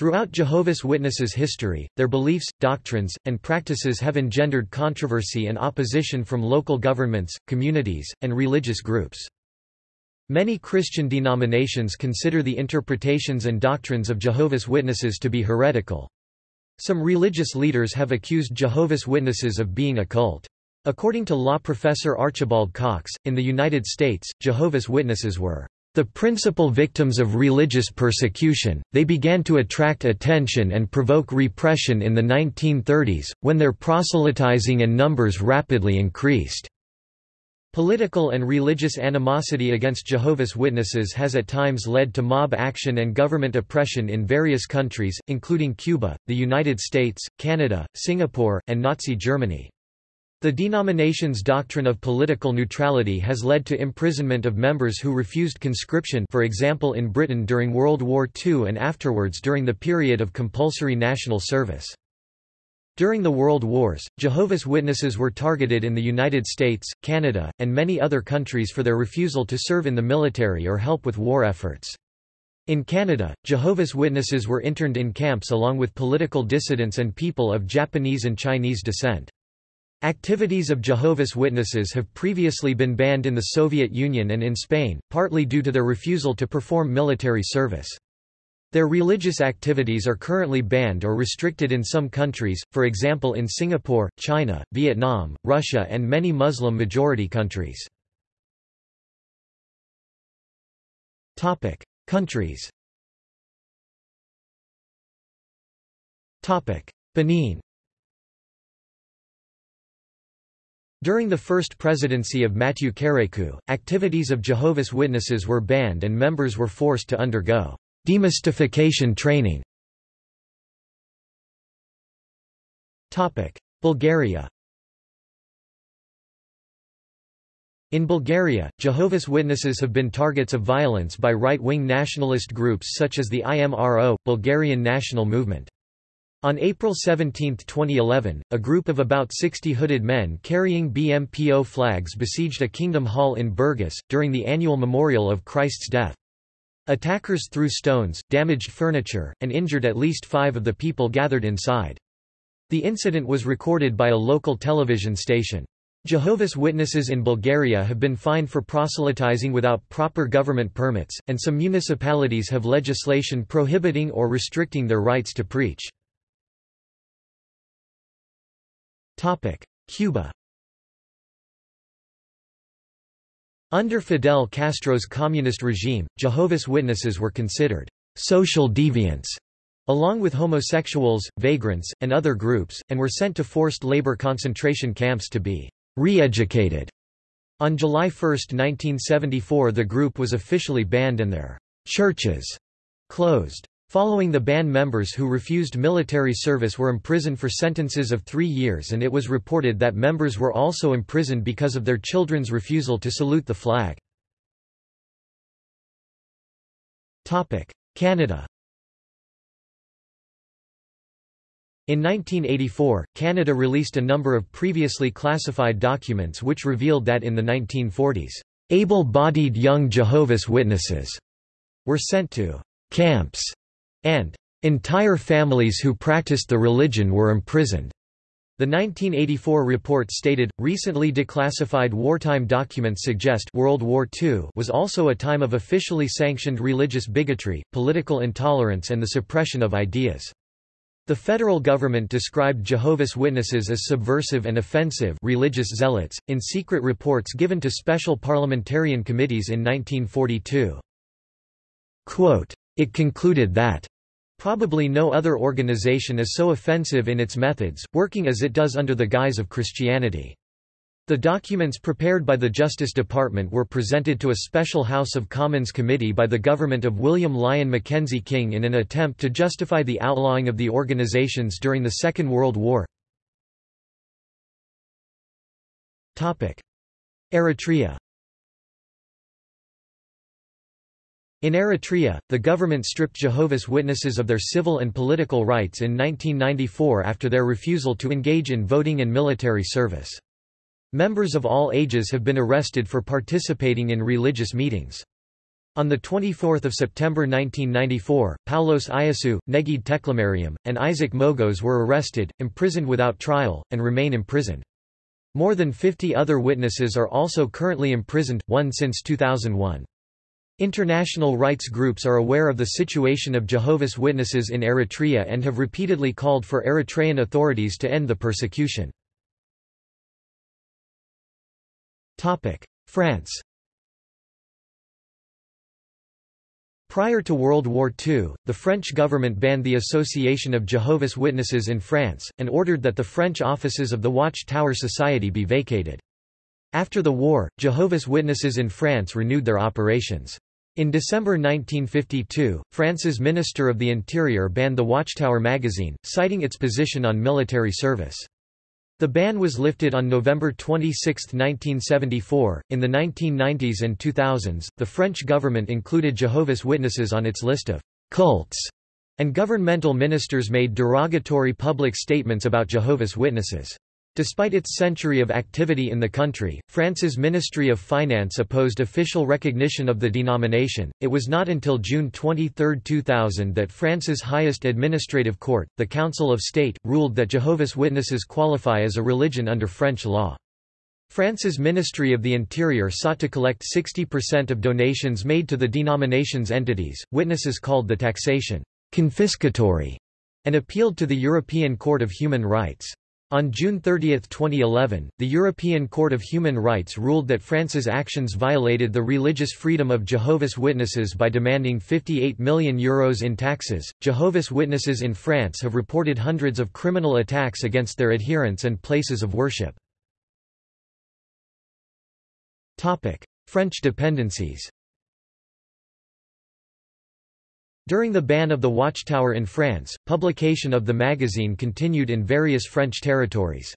Throughout Jehovah's Witnesses' history, their beliefs, doctrines, and practices have engendered controversy and opposition from local governments, communities, and religious groups. Many Christian denominations consider the interpretations and doctrines of Jehovah's Witnesses to be heretical. Some religious leaders have accused Jehovah's Witnesses of being a cult. According to law professor Archibald Cox, in the United States, Jehovah's Witnesses were the principal victims of religious persecution, they began to attract attention and provoke repression in the 1930s, when their proselytizing and numbers rapidly increased. Political and religious animosity against Jehovah's Witnesses has at times led to mob action and government oppression in various countries, including Cuba, the United States, Canada, Singapore, and Nazi Germany. The denomination's doctrine of political neutrality has led to imprisonment of members who refused conscription for example in Britain during World War II and afterwards during the period of compulsory national service. During the World Wars, Jehovah's Witnesses were targeted in the United States, Canada, and many other countries for their refusal to serve in the military or help with war efforts. In Canada, Jehovah's Witnesses were interned in camps along with political dissidents and people of Japanese and Chinese descent. Activities of Jehovah's Witnesses have previously been banned in the Soviet Union and in Spain, partly due to their refusal to perform military service. Their religious activities are currently banned or restricted in some countries, for example in Singapore, China, Vietnam, Russia and many Muslim-majority countries. Countries Benin During the first presidency of Mathieu Kérékou, activities of Jehovah's Witnesses were banned and members were forced to undergo demystification training. Bulgaria In Bulgaria, Jehovah's Witnesses have been targets of violence by right-wing nationalist groups such as the IMRO, Bulgarian National Movement. On April 17, 2011, a group of about 60 hooded men carrying BMPO flags besieged a kingdom hall in Burgas, during the annual memorial of Christ's death. Attackers threw stones, damaged furniture, and injured at least five of the people gathered inside. The incident was recorded by a local television station. Jehovah's Witnesses in Bulgaria have been fined for proselytizing without proper government permits, and some municipalities have legislation prohibiting or restricting their rights to preach. Cuba Under Fidel Castro's communist regime, Jehovah's Witnesses were considered social deviants, along with homosexuals, vagrants, and other groups, and were sent to forced labor concentration camps to be re-educated. On July 1, 1974 the group was officially banned and their churches closed. Following the ban members who refused military service were imprisoned for sentences of three years and it was reported that members were also imprisoned because of their children's refusal to salute the flag. Canada In 1984, Canada released a number of previously classified documents which revealed that in the 1940s, able-bodied young Jehovah's Witnesses were sent to camps and entire families who practiced the religion were imprisoned. The 1984 report stated, recently declassified wartime documents suggest World War II was also a time of officially sanctioned religious bigotry, political intolerance and the suppression of ideas. The federal government described Jehovah's Witnesses as subversive and offensive religious zealots, in secret reports given to special parliamentarian committees in 1942. Quote, it concluded that Probably no other organization is so offensive in its methods, working as it does under the guise of Christianity. The documents prepared by the Justice Department were presented to a special House of Commons committee by the government of William Lyon Mackenzie King in an attempt to justify the outlawing of the organizations during the Second World War. Eritrea In Eritrea, the government stripped Jehovah's Witnesses of their civil and political rights in 1994 after their refusal to engage in voting and military service. Members of all ages have been arrested for participating in religious meetings. On 24 September 1994, Paulos Eyassu, Negede Teklemariam, and Isaac Mogos were arrested, imprisoned without trial, and remain imprisoned. More than 50 other witnesses are also currently imprisoned, one since 2001. International rights groups are aware of the situation of Jehovah's Witnesses in Eritrea and have repeatedly called for Eritrean authorities to end the persecution. France Prior to World War II, the French government banned the Association of Jehovah's Witnesses in France, and ordered that the French offices of the Watch Tower Society be vacated. After the war, Jehovah's Witnesses in France renewed their operations. In December 1952, France's Minister of the Interior banned the Watchtower magazine, citing its position on military service. The ban was lifted on November 26, 1974. In the 1990s and 2000s, the French government included Jehovah's Witnesses on its list of cults, and governmental ministers made derogatory public statements about Jehovah's Witnesses. Despite its century of activity in the country, France's Ministry of Finance opposed official recognition of the denomination. It was not until June 23, 2000 that France's highest administrative court, the Council of State, ruled that Jehovah's Witnesses qualify as a religion under French law. France's Ministry of the Interior sought to collect 60% of donations made to the denomination's entities, witnesses called the taxation confiscatory, and appealed to the European Court of Human Rights. On June 30, 2011, the European Court of Human Rights ruled that France's actions violated the religious freedom of Jehovah's Witnesses by demanding €58 million Euros in taxes. Jehovah's Witnesses in France have reported hundreds of criminal attacks against their adherents and places of worship. French dependencies During the ban of the Watchtower in France, publication of the magazine continued in various French territories.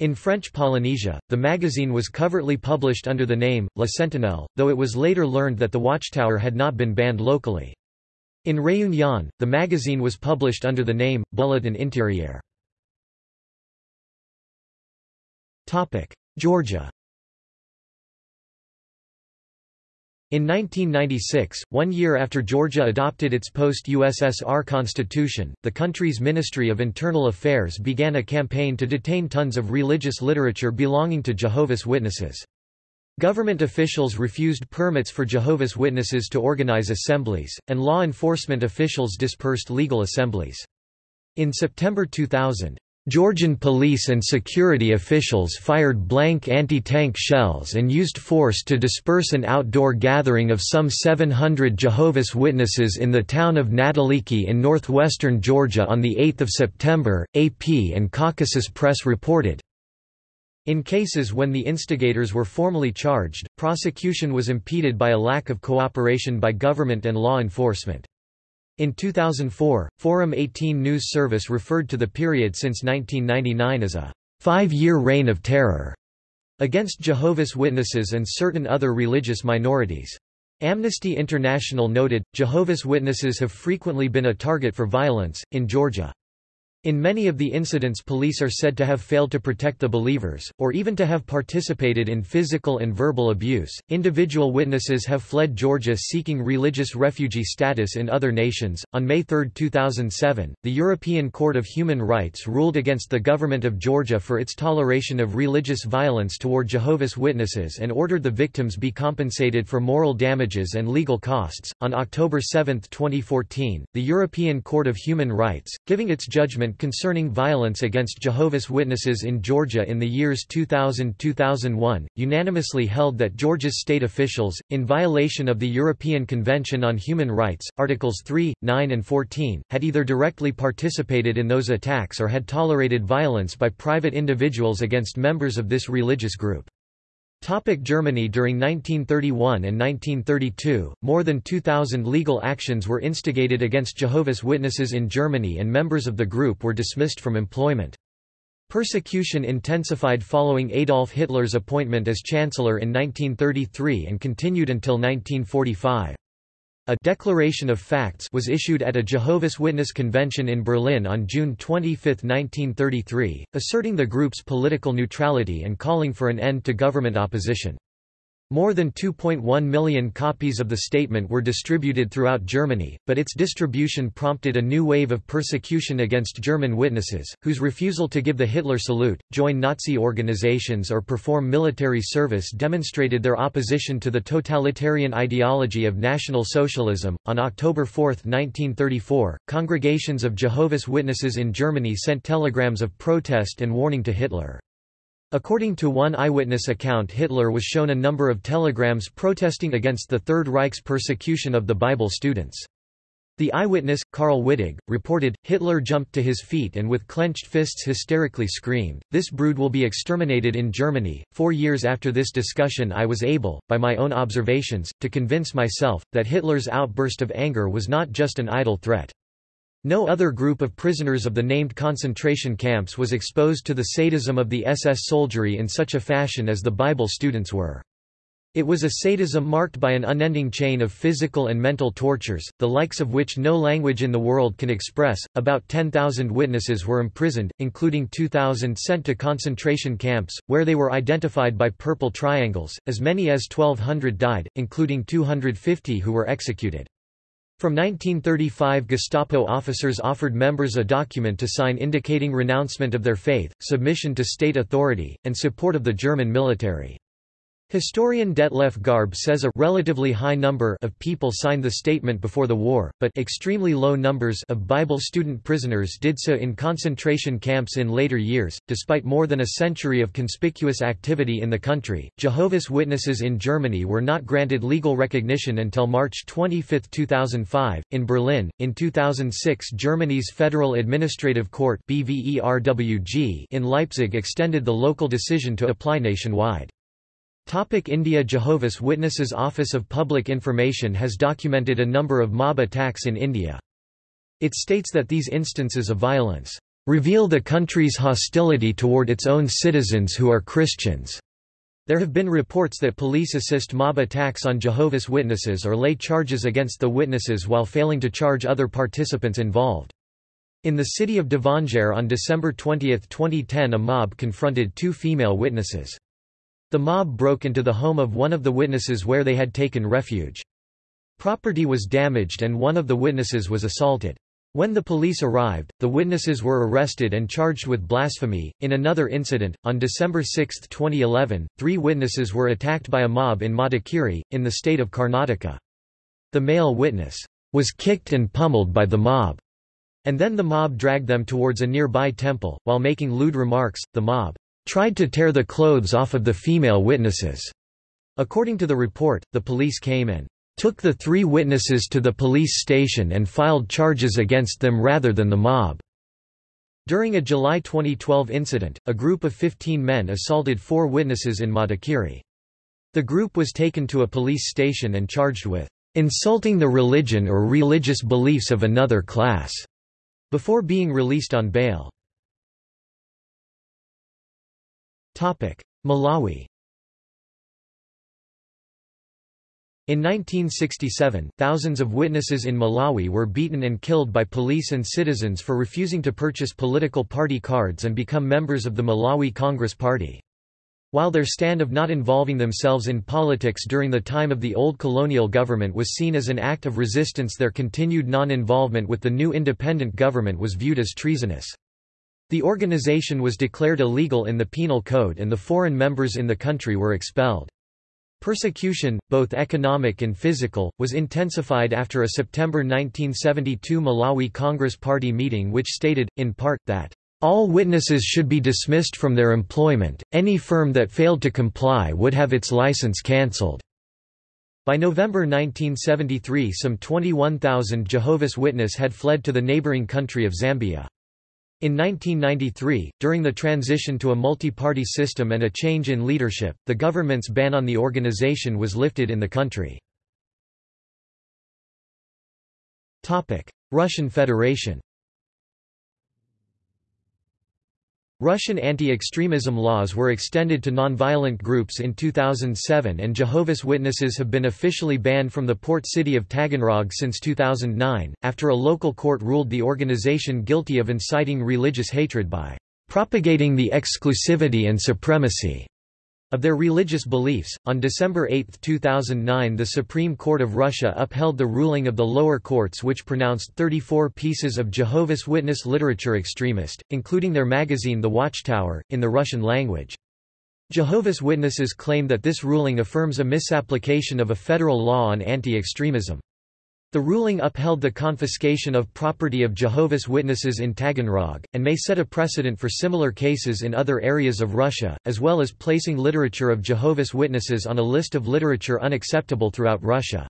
In French Polynesia, the magazine was covertly published under the name, La Sentinelle, though it was later learned that the Watchtower had not been banned locally. In Réunion, the magazine was published under the name, Bulletin Intérieur. Georgia In 1996, one year after Georgia adopted its post-USSR constitution, the country's Ministry of Internal Affairs began a campaign to detain tons of religious literature belonging to Jehovah's Witnesses. Government officials refused permits for Jehovah's Witnesses to organize assemblies, and law enforcement officials dispersed legal assemblies. In September 2000, Georgian police and security officials fired blank anti-tank shells and used force to disperse an outdoor gathering of some 700 Jehovah's Witnesses in the town of Nadoliki in northwestern Georgia on 8 September, AP and Caucasus Press reported. In cases when the instigators were formally charged, prosecution was impeded by a lack of cooperation by government and law enforcement. In 2004, Forum 18 News Service referred to the period since 1999 as a five-year reign of terror against Jehovah's Witnesses and certain other religious minorities. Amnesty International noted, Jehovah's Witnesses have frequently been a target for violence, in Georgia. In many of the incidents police are said to have failed to protect the believers, or even to have participated in physical and verbal abuse. Individual witnesses have fled Georgia seeking religious refugee status in other nations. On May 3, 2007, the European Court of Human Rights ruled against the government of Georgia for its toleration of religious violence toward Jehovah's Witnesses and ordered the victims be compensated for moral damages and legal costs. On October 7, 2014, the European Court of Human Rights, giving its judgment concerning violence against Jehovah's Witnesses in Georgia in the years 2000–2001, unanimously held that Georgia's state officials, in violation of the European Convention on Human Rights, Articles 3, 9 and 14, had either directly participated in those attacks or had tolerated violence by private individuals against members of this religious group. Topic Germany During 1931 and 1932, more than 2,000 legal actions were instigated against Jehovah's Witnesses in Germany and members of the group were dismissed from employment. Persecution intensified following Adolf Hitler's appointment as Chancellor in 1933 and continued until 1945. A Declaration of Facts was issued at a Jehovah's Witness convention in Berlin on June 25, 1933, asserting the group's political neutrality and calling for an end to government opposition. More than 2.1 million copies of the statement were distributed throughout Germany, but its distribution prompted a new wave of persecution against German witnesses, whose refusal to give the Hitler salute, join Nazi organizations or perform military service demonstrated their opposition to the totalitarian ideology of National Socialism. On October 4, 1934, congregations of Jehovah's Witnesses in Germany sent telegrams of protest and warning to Hitler. According to one eyewitness account Hitler was shown a number of telegrams protesting against the Third Reich's persecution of the Bible students. The eyewitness, Karl Wittig, reported, Hitler jumped to his feet and with clenched fists hysterically screamed, This brood will be exterminated in Germany. Four years after this discussion I was able, by my own observations, to convince myself, that Hitler's outburst of anger was not just an idle threat. No other group of prisoners of the named concentration camps was exposed to the sadism of the SS soldiery in such a fashion as the Bible students were. It was a sadism marked by an unending chain of physical and mental tortures, the likes of which no language in the world can express. About 10,000 witnesses were imprisoned, including 2,000 sent to concentration camps, where they were identified by purple triangles. As many as 1,200 died, including 250 who were executed. From 1935 Gestapo officers offered members a document to sign indicating renouncement of their faith, submission to state authority, and support of the German military. Historian Detlef Garbe says a relatively high number of people signed the statement before the war, but extremely low numbers of Bible student prisoners did so in concentration camps in later years. Despite more than a century of conspicuous activity in the country, Jehovah's Witnesses in Germany were not granted legal recognition until March 25, 2005. In Berlin, in 2006, Germany's Federal Administrative Court (BVERWG) in Leipzig extended the local decision to apply nationwide. Topic India Jehovah's Witnesses Office of Public Information has documented a number of mob attacks in India. It states that these instances of violence reveal the country's hostility toward its own citizens who are Christians. There have been reports that police assist mob attacks on Jehovah's Witnesses or lay charges against the witnesses while failing to charge other participants involved. In the city of Davangere on December 20, 2010 a mob confronted two female witnesses. The mob broke into the home of one of the witnesses where they had taken refuge. Property was damaged and one of the witnesses was assaulted. When the police arrived, the witnesses were arrested and charged with blasphemy. In another incident, on December 6, 2011, three witnesses were attacked by a mob in Madikeri, in the state of Karnataka. The male witness was kicked and pummeled by the mob, and then the mob dragged them towards a nearby temple. While making lewd remarks, the mob tried to tear the clothes off of the female witnesses. According to the report, the police came and took the three witnesses to the police station and filed charges against them rather than the mob. During a July 2012 incident, a group of 15 men assaulted four witnesses in Madikeri. The group was taken to a police station and charged with insulting the religion or religious beliefs of another class, before being released on bail. Malawi In 1967, thousands of witnesses in Malawi were beaten and killed by police and citizens for refusing to purchase political party cards and become members of the Malawi Congress Party. While their stand of not involving themselves in politics during the time of the old colonial government was seen as an act of resistance their continued non-involvement with the new independent government was viewed as treasonous. The organization was declared illegal in the Penal Code and the foreign members in the country were expelled. Persecution, both economic and physical, was intensified after a September 1972 Malawi Congress Party meeting which stated, in part, that all witnesses should be dismissed from their employment, any firm that failed to comply would have its license cancelled. By November 1973 some 21,000 Jehovah's Witness had fled to the neighboring country of Zambia. In 1993, during the transition to a multi-party system and a change in leadership, the government's ban on the organization was lifted in the country. Russian Federation Russian anti-extremism laws were extended to nonviolent groups in 2007 and Jehovah's Witnesses have been officially banned from the port city of Taganrog since 2009, after a local court ruled the organization guilty of inciting religious hatred by propagating the exclusivity and supremacy of their religious beliefs. On December 8, 2009, the Supreme Court of Russia upheld the ruling of the lower courts which pronounced 34 pieces of Jehovah's Witness literature extremist, including their magazine The Watchtower, in the Russian language. Jehovah's Witnesses claim that this ruling affirms a misapplication of a federal law on anti-extremism. The ruling upheld the confiscation of property of Jehovah's Witnesses in Taganrog, and may set a precedent for similar cases in other areas of Russia, as well as placing literature of Jehovah's Witnesses on a list of literature unacceptable throughout Russia.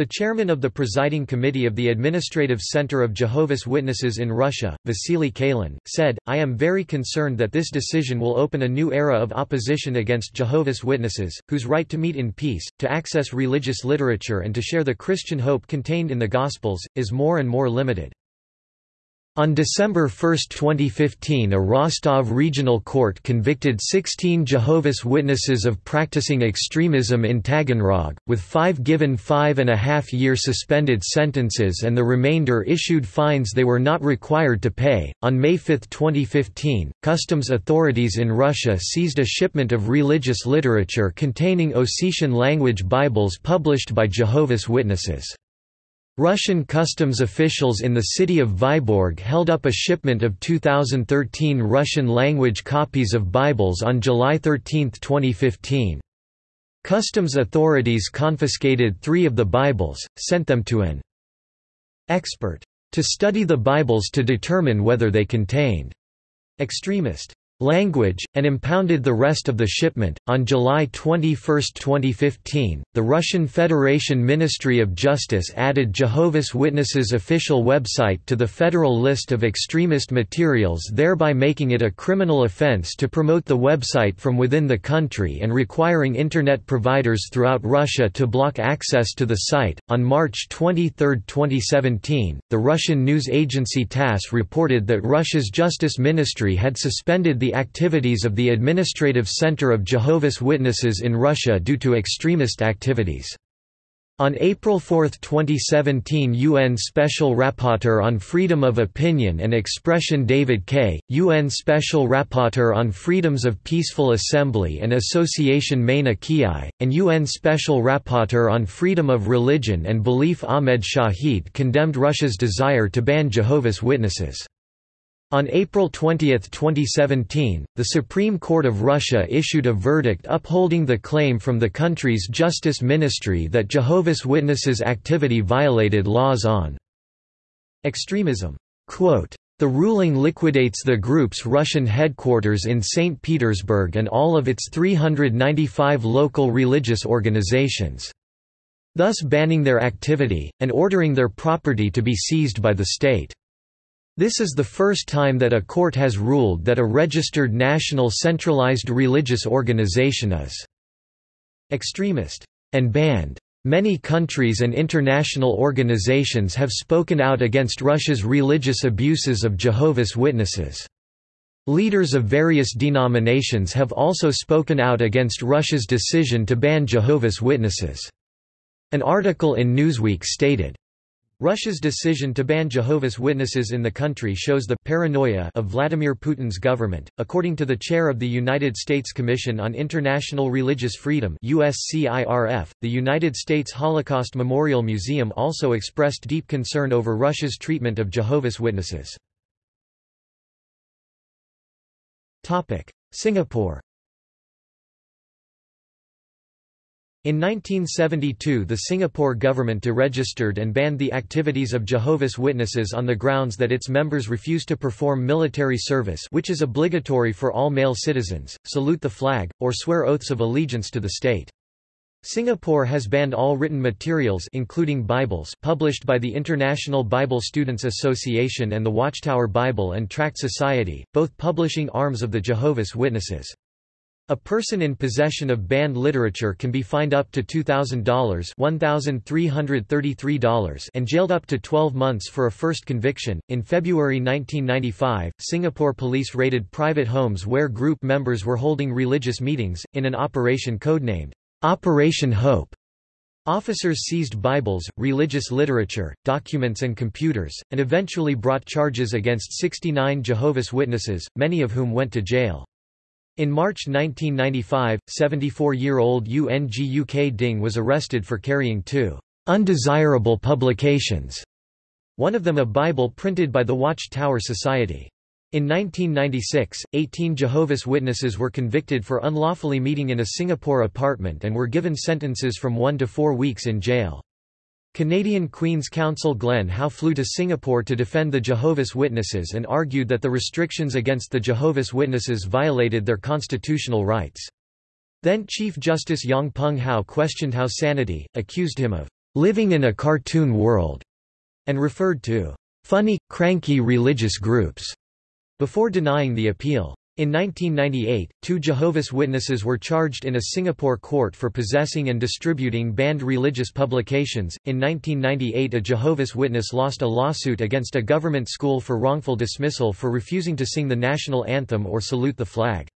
The chairman of the presiding committee of the Administrative Center of Jehovah's Witnesses in Russia, Vasily Kalin, said, I am very concerned that this decision will open a new era of opposition against Jehovah's Witnesses, whose right to meet in peace, to access religious literature and to share the Christian hope contained in the Gospels, is more and more limited. On December 1, 2015 a Rostov Regional Court convicted 16 Jehovah's Witnesses of practicing extremism in Taganrog, with five given five and a half year suspended sentences and the remainder issued fines they were not required to pay. On May 5, 2015, customs authorities in Russia seized a shipment of religious literature containing Ossetian language Bibles published by Jehovah's Witnesses. Russian customs officials in the city of Vyborg held up a shipment of 2013 Russian-language copies of Bibles on July 13, 2015. Customs authorities confiscated three of the Bibles, sent them to an expert to study the Bibles to determine whether they contained extremist language, and impounded the rest of the shipment. On July 21, 2015, the Russian Federation Ministry of Justice added Jehovah's Witnesses' official website to the federal list of extremist materials, thereby making it a criminal offense to promote the website from within the country and requiring Internet providers throughout Russia to block access to the site. On March 23, 2017, the Russian news agency TASS reported that Russia's Justice Ministry had suspended the activities of the Administrative Center of Jehovah's Witnesses in Russia due to extremist activities. On April 4, 2017 UN Special Rapporteur on Freedom of Opinion and Expression David Kaye, UN Special Rapporteur on Freedoms of Peaceful Assembly and Association Maina Kiai, and UN Special Rapporteur on Freedom of Religion and Belief Ahmed Shaheed condemned Russia's desire to ban Jehovah's Witnesses. On April 20, 2017, the Supreme Court of Russia issued a verdict upholding the claim from the country's Justice Ministry that Jehovah's Witnesses' activity violated laws on extremism. Quote, the ruling liquidates the group's Russian headquarters in St. Petersburg and all of its 395 local religious organizations, thus banning their activity, and ordering their property to be seized by the state. This is the first time that a court has ruled that a registered national centralized religious organization is extremist and banned. Many countries and international organizations have spoken out against Russia's religious abuses of Jehovah's Witnesses. Leaders of various denominations have also spoken out against Russia's decision to ban Jehovah's Witnesses. An article in Newsweek stated, Russia's decision to ban Jehovah's Witnesses in the country shows the paranoia of Vladimir Putin's government. According to the chair of the United States Commission on International Religious Freedom (USCIRF), the United States Holocaust Memorial Museum also expressed deep concern over Russia's treatment of Jehovah's Witnesses. Topic: Singapore In 1972 the Singapore government deregistered and banned the activities of Jehovah's Witnesses on the grounds that its members refuse to perform military service which is obligatory for all male citizens, salute the flag, or swear oaths of allegiance to the state. Singapore has banned all written materials including Bibles published by the International Bible Students Association and the Watchtower Bible and Tract Society, both publishing arms of the Jehovah's Witnesses. A person in possession of banned literature can be fined up to $2,000 $1,333 and jailed up to 12 months for a first conviction. In February 1995, Singapore police raided private homes where group members were holding religious meetings, in an operation codenamed Operation Hope. Officers seized Bibles, religious literature, documents and computers, and eventually brought charges against 69 Jehovah's Witnesses, many of whom went to jail. In March 1995, 74-year-old UNGUK Ding was arrested for carrying two undesirable publications, one of them a Bible printed by the Watchtower Society. In 1996, 18 Jehovah's Witnesses were convicted for unlawfully meeting in a Singapore apartment and were given sentences from one to four weeks in jail. Canadian Queen's Counsel Glen How flew to Singapore to defend the Jehovah's Witnesses and argued that the restrictions against the Jehovah's Witnesses violated their constitutional rights. Then Chief Justice Yong Pung How questioned How's sanity, accused him of living in a cartoon world, and referred to funny, cranky religious groups before denying the appeal. In 1998, two Jehovah's Witnesses were charged in a Singapore court for possessing and distributing banned religious publications. In 1998, a Jehovah's Witness lost a lawsuit against a government school for wrongful dismissal for refusing to sing the national anthem or salute the flag.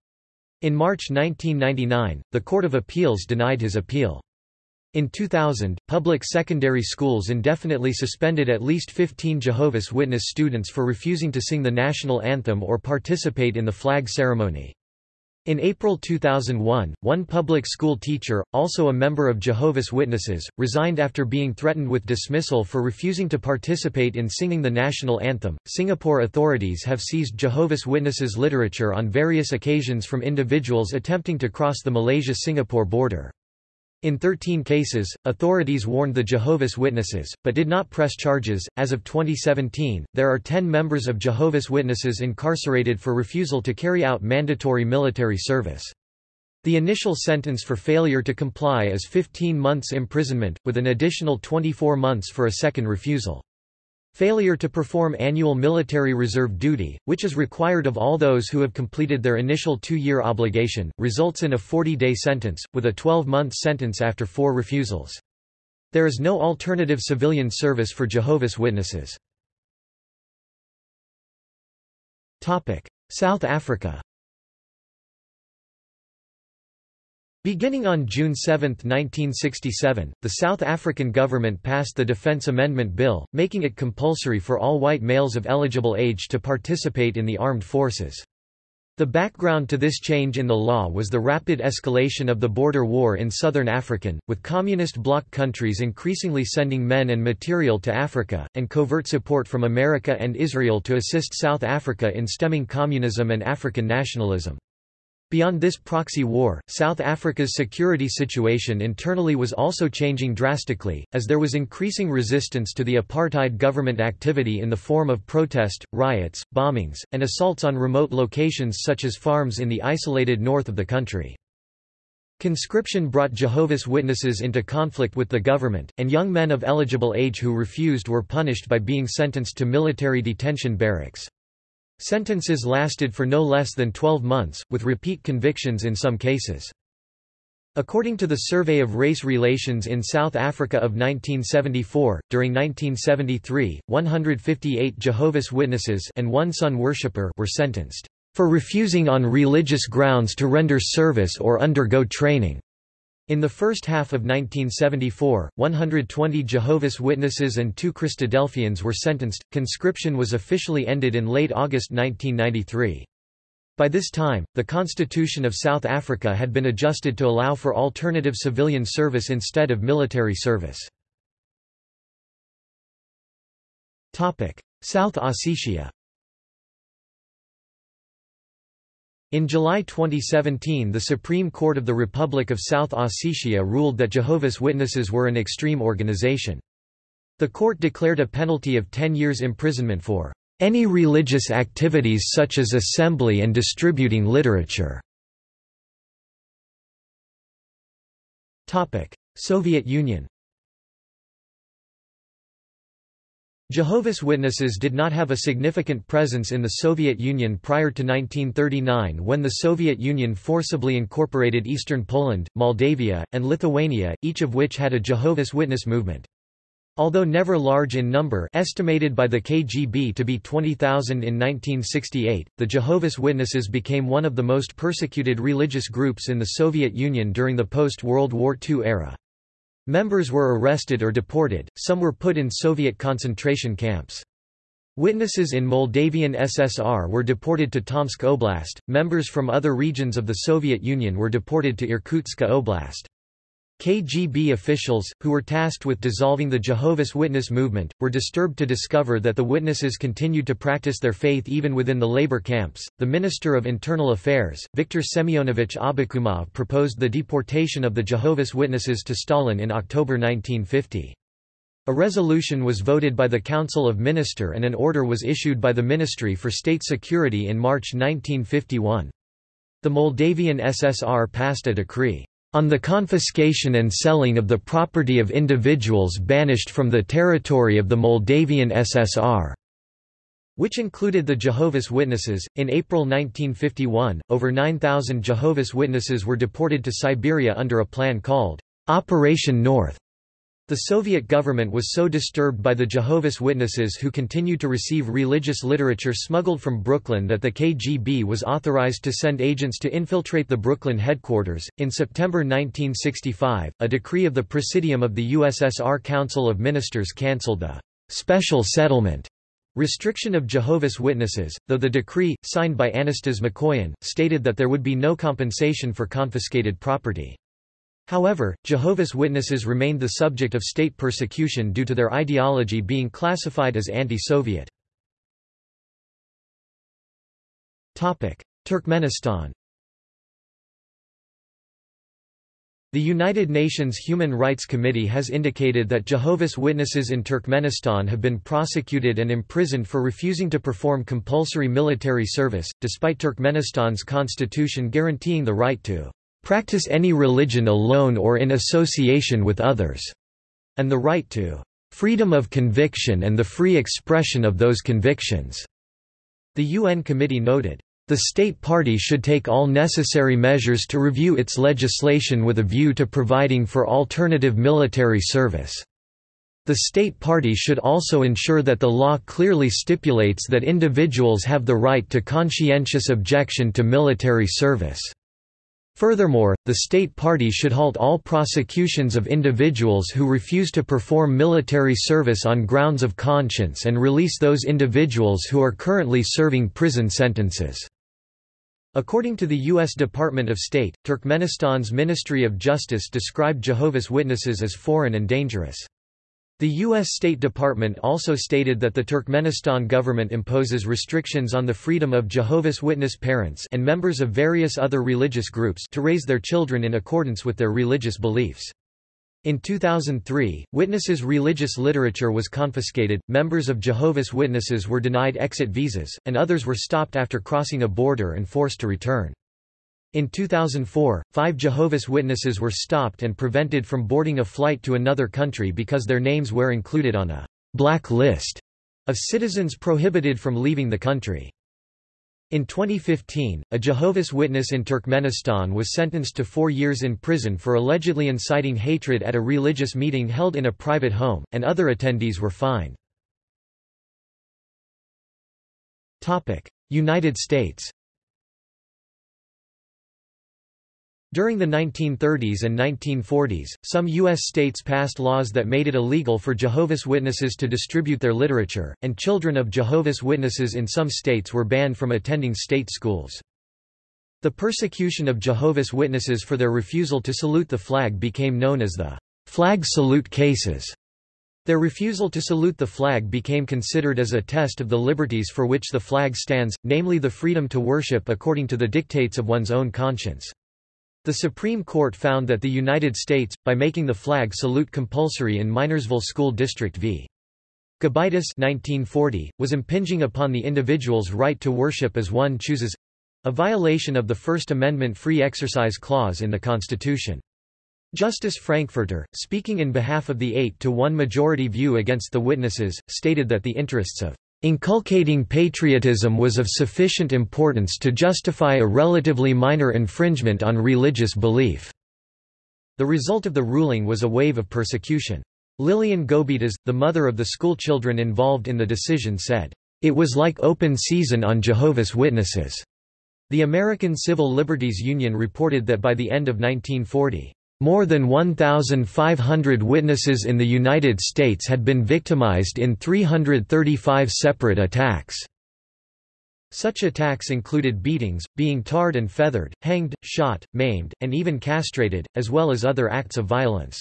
In March 1999, the Court of Appeals denied his appeal. In 2000, public secondary schools indefinitely suspended at least 15 Jehovah's Witness students for refusing to sing the national anthem or participate in the flag ceremony. In April 2001, one public school teacher, also a member of Jehovah's Witnesses, resigned after being threatened with dismissal for refusing to participate in singing the national anthem. Singapore authorities have seized Jehovah's Witnesses literature on various occasions from individuals attempting to cross the Malaysia Singapore border. In 13 cases, authorities warned the Jehovah's Witnesses, but did not press charges. As of 2017, there are 10 members of Jehovah's Witnesses incarcerated for refusal to carry out mandatory military service. The initial sentence for failure to comply is 15 months imprisonment, with an additional 24 months for a second refusal. Failure to perform annual military reserve duty, which is required of all those who have completed their initial two-year obligation, results in a 40-day sentence, with a 12-month sentence after four refusals. There is no alternative civilian service for Jehovah's Witnesses. South Africa Beginning on June 7, 1967, the South African government passed the Defence Amendment Bill, making it compulsory for all white males of eligible age to participate in the armed forces. The background to this change in the law was the rapid escalation of the border war in southern African, with communist bloc countries increasingly sending men and material to Africa, and covert support from America and Israel to assist South Africa in stemming communism and African nationalism. Beyond this proxy war, South Africa's security situation internally was also changing drastically, as there was increasing resistance to the apartheid government activity in the form of protest, riots, bombings, and assaults on remote locations such as farms in the isolated north of the country. Conscription brought Jehovah's Witnesses into conflict with the government, and young men of eligible age who refused were punished by being sentenced to military detention barracks. Sentences lasted for no less than 12 months, with repeat convictions in some cases. According to the Survey of Race Relations in South Africa of 1974, during 1973, 158 Jehovah's Witnesses and one Sun worshipper were sentenced for refusing on religious grounds to render service or undergo training. In the first half of 1974, 120 Jehovah's Witnesses and two Christadelphians were sentenced. Conscription was officially ended in late August 1993. By this time, the Constitution of South Africa had been adjusted to allow for alternative civilian service instead of military service. South Ossetia In July 2017 the Supreme Court of the Republic of South Ossetia ruled that Jehovah's Witnesses were an extreme organization. The court declared a penalty of 10 years imprisonment for any religious activities such as assembly and distributing literature. Soviet Union Jehovah's Witnesses did not have a significant presence in the Soviet Union prior to 1939 when the Soviet Union forcibly incorporated eastern Poland, Moldavia, and Lithuania, each of which had a Jehovah's Witness movement. Although never large in number estimated by the KGB to be 20,000 in 1968, the Jehovah's Witnesses became one of the most persecuted religious groups in the Soviet Union during the post-World War II era. Members were arrested or deported, some were put in Soviet concentration camps. Witnesses in Moldavian SSR were deported to Tomsk Oblast, members from other regions of the Soviet Union were deported to Irkutsk Oblast. KGB officials, who were tasked with dissolving the Jehovah's Witness movement, were disturbed to discover that the witnesses continued to practice their faith even within the labor camps. The Minister of Internal Affairs, Viktor Semyonovich Abakumov, proposed the deportation of the Jehovah's Witnesses to Stalin in October 1950. A resolution was voted by the Council of Minister and an order was issued by the Ministry for State Security in March 1951. The Moldavian SSR passed a decree on the confiscation and selling of the property of individuals banished from the territory of the Moldavian SSR, which included the Jehovah's Witnesses. In April 1951, over 9,000 Jehovah's Witnesses were deported to Siberia under a plan called Operation North. The Soviet government was so disturbed by the Jehovah's Witnesses who continued to receive religious literature smuggled from Brooklyn that the KGB was authorized to send agents to infiltrate the Brooklyn headquarters. In September 1965, a decree of the Presidium of the USSR Council of Ministers cancelled the special settlement restriction of Jehovah's Witnesses, though the decree, signed by Anastas Mikoyan, stated that there would be no compensation for confiscated property. However, Jehovah's Witnesses remained the subject of state persecution due to their ideology being classified as anti-Soviet. Turkmenistan The United Nations Human Rights Committee has indicated that Jehovah's Witnesses in Turkmenistan have been prosecuted and imprisoned for refusing to perform compulsory military service, despite Turkmenistan's constitution guaranteeing the right to practice any religion alone or in association with others, and the right to freedom of conviction and the free expression of those convictions. The UN committee noted, the state party should take all necessary measures to review its legislation with a view to providing for alternative military service. The state party should also ensure that the law clearly stipulates that individuals have the right to conscientious objection to military service. Furthermore, the state party should halt all prosecutions of individuals who refuse to perform military service on grounds of conscience and release those individuals who are currently serving prison sentences. According to the U.S. Department of State, Turkmenistan's Ministry of Justice described Jehovah's Witnesses as foreign and dangerous. The U.S. State Department also stated that the Turkmenistan government imposes restrictions on the freedom of Jehovah's Witness parents and members of various other religious groups to raise their children in accordance with their religious beliefs. In 2003, Witnesses' religious literature was confiscated, members of Jehovah's Witnesses were denied exit visas, and others were stopped after crossing a border and forced to return. In 2004, five Jehovah's Witnesses were stopped and prevented from boarding a flight to another country because their names were included on a black list of citizens prohibited from leaving the country. In 2015, a Jehovah's Witness in Turkmenistan was sentenced to four years in prison for allegedly inciting hatred at a religious meeting held in a private home, and other attendees were fined. United States During the 1930s and 1940s, some U.S. states passed laws that made it illegal for Jehovah's Witnesses to distribute their literature, and children of Jehovah's Witnesses in some states were banned from attending state schools. The persecution of Jehovah's Witnesses for their refusal to salute the flag became known as the flag salute cases. Their refusal to salute the flag became considered as a test of the liberties for which the flag stands, namely the freedom to worship according to the dictates of one's own conscience. The Supreme Court found that the United States, by making the flag salute compulsory in Minersville School District v. Gobitis 1940, was impinging upon the individual's right to worship as one chooses—a violation of the First Amendment free exercise clause in the Constitution. Justice Frankfurter, speaking in behalf of the 8 to 1 majority view against the witnesses, stated that the interests of Inculcating patriotism was of sufficient importance to justify a relatively minor infringement on religious belief. The result of the ruling was a wave of persecution. Lillian Gobitas, the mother of the schoolchildren involved in the decision said, "...it was like open season on Jehovah's Witnesses." The American Civil Liberties Union reported that by the end of 1940, More than 1,500 witnesses in the United States had been victimized in 335 separate attacks. Such attacks included beatings, being tarred and feathered, hanged, shot, maimed, and even castrated, as well as other acts of violence.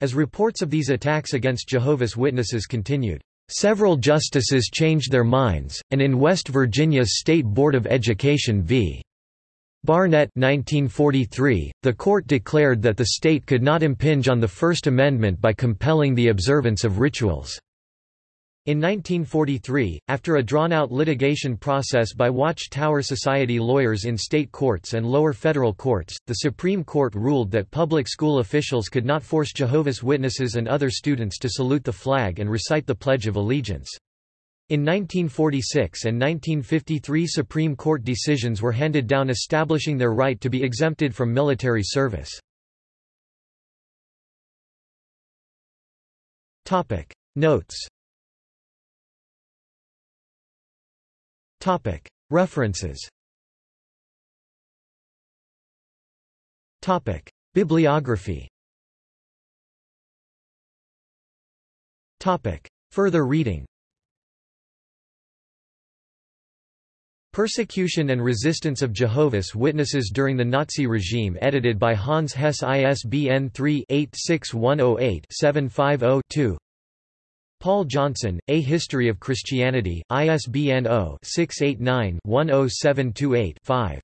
As reports of these attacks against Jehovah's Witnesses continued, several justices changed their minds, and in West Virginia's State Board of Education v. Barnette 1943, the court declared that the state could not impinge on the First Amendment by compelling the observance of rituals. In 1943, after a drawn-out litigation process by Watchtower Society lawyers in state courts and lower federal courts, the Supreme Court ruled that public school officials could not force Jehovah's Witnesses and other students to salute the flag and recite the Pledge of Allegiance. In 1946 and 1953 Supreme Court decisions were handed down establishing their right to be exempted from military service. Notes References Bibliography Further reading Persecution and Resistance of Jehovah's Witnesses during the Nazi regime edited by Hans Hess ISBN 3-86108-750-2 Paul Johnson, A History of Christianity, ISBN 0-689-10728-5.